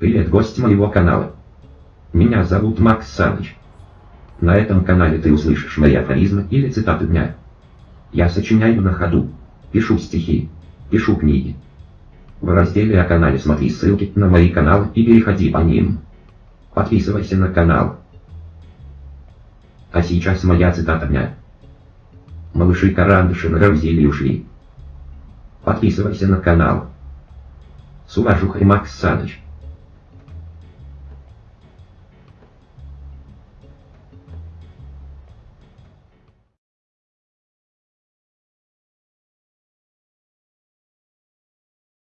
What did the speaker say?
Привет, гость моего канала. Меня зовут Макс Саныч. На этом канале ты услышишь мои афоризмы или цитаты дня. Я сочиняю на ходу, пишу стихи, пишу книги. В разделе о канале смотри ссылки на мои каналы и переходи по ним. Подписывайся на канал. А сейчас моя цитата дня. Малыши-карандыши на Равзиле ушли. Подписывайся на канал. С уважухой Макс Саныч.